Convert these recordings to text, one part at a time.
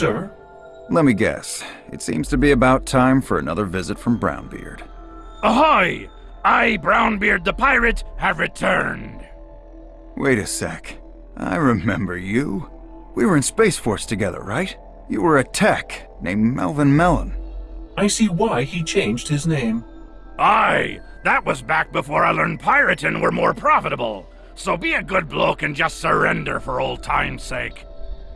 sir? Let me guess. It seems to be about time for another visit from Brownbeard. Ahoy! I, Brownbeard the pirate, have returned. Wait a sec. I remember you. We were in Space Force together, right? You were a tech named Melvin Mellon. I see why he changed his name. Aye, that was back before I learned pirating were more profitable. So be a good bloke and just surrender for old time's sake.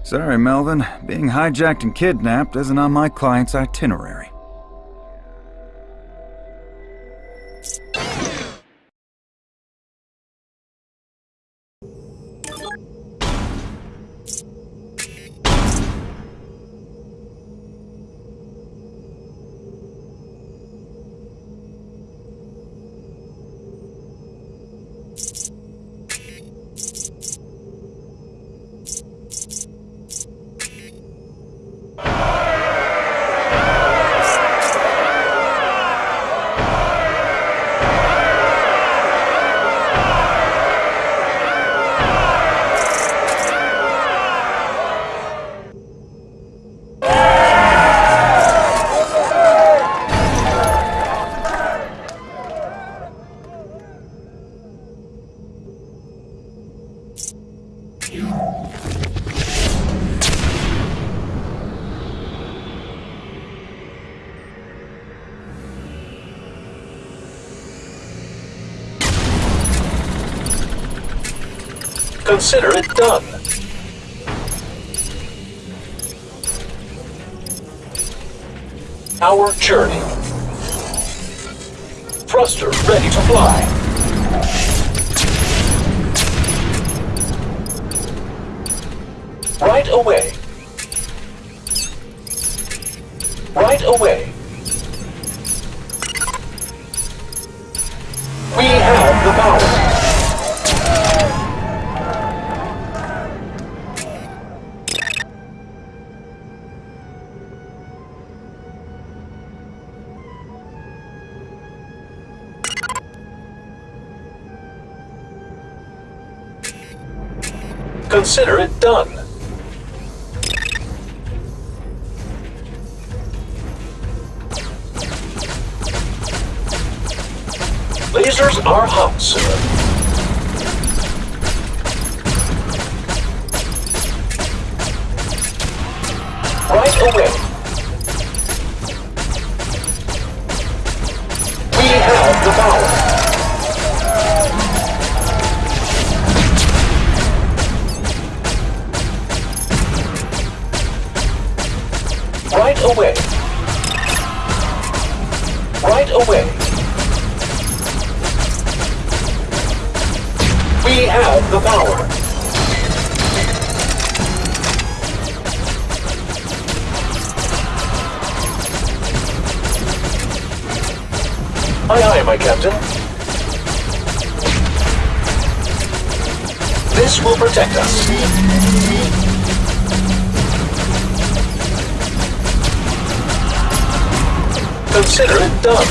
Sorry, Melvin. Being hijacked and kidnapped isn't on my client's itinerary. Consider it done. Our journey. Thruster ready to fly. Right away. Right away. Consider it done. Lasers are hot, sir. Aye, aye, my captain. This will protect us. Consider it done.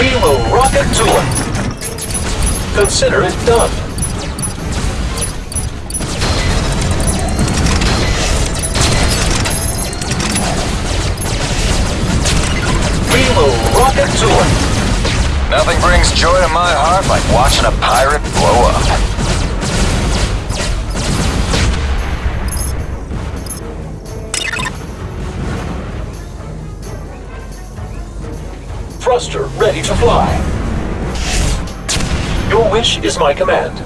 We will rocket to it. Consider it done. Nothing brings joy to my heart like watching a pirate blow up. Thruster ready to fly. Your wish is my command.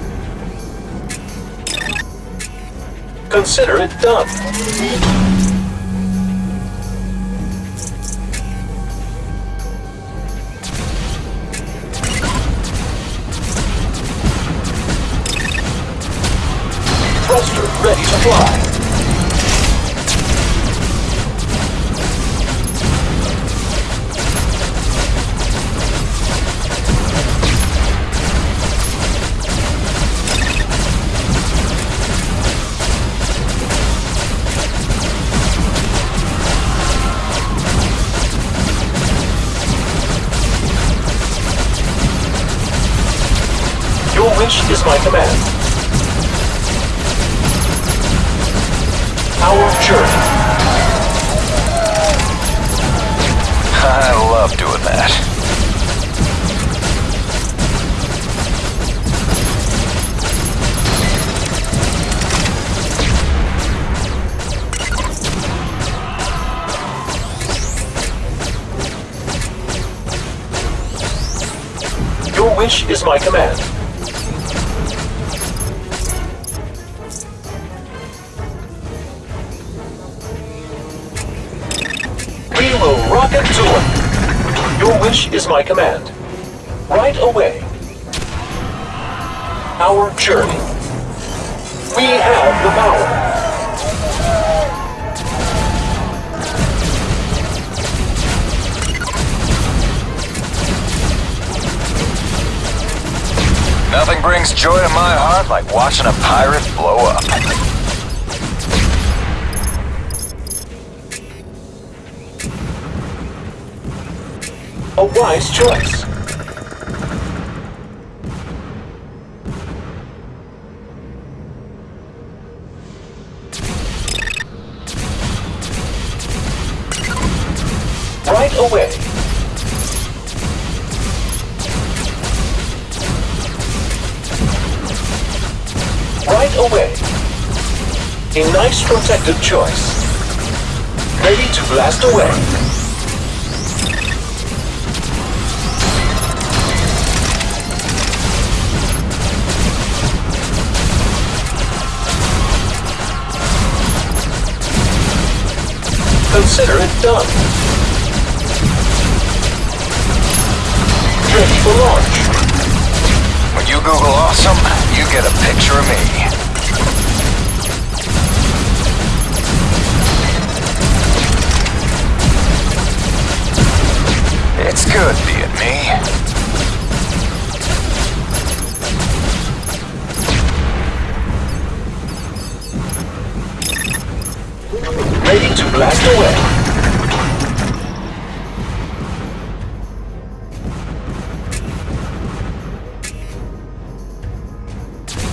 Consider it done. ready to fly. Your wish is my command. Our journey. I love doing that. Your wish is my command. Your wish is my command. Right away. Our journey. We have the power. Nothing brings joy to my heart like watching a pirate blow up. A wise choice. Right away. Right away. A nice protected choice. Ready to blast away. Consider it done. Ready for launch. When you Google awesome, you get a picture of me. It's good being me. Blast away.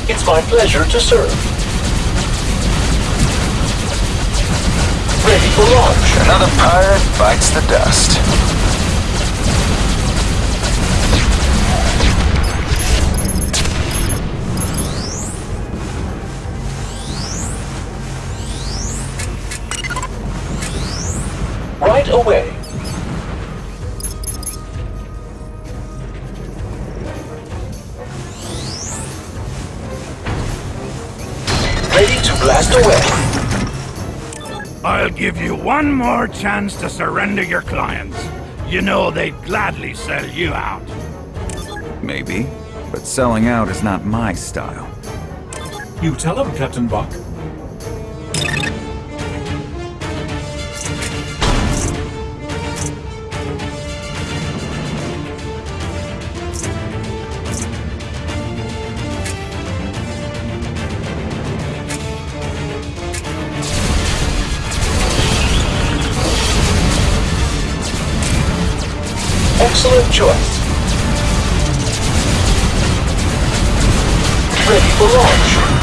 It's my pleasure to serve. Ready for launch. Another pirate bites the dust. Right away. Ready to blast away. I'll give you one more chance to surrender your clients. You know they'd gladly sell you out. Maybe, but selling out is not my style. You tell him, Captain Buck. Excellent choice. Ready for launch.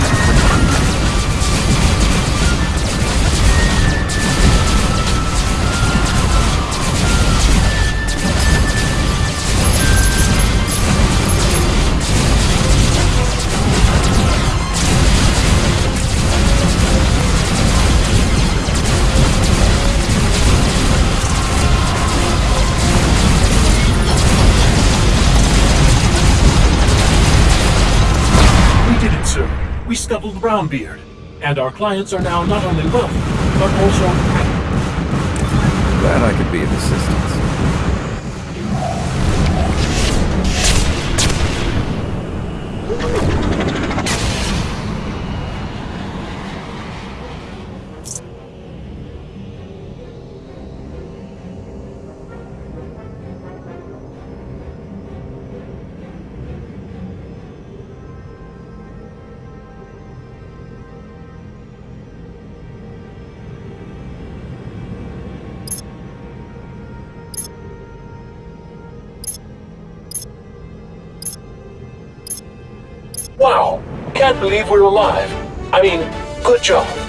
We scuttled Brownbeard. And our clients are now not only wealthy, but also happy. Glad I could be of assistance. Can't believe we're alive. I mean, good job.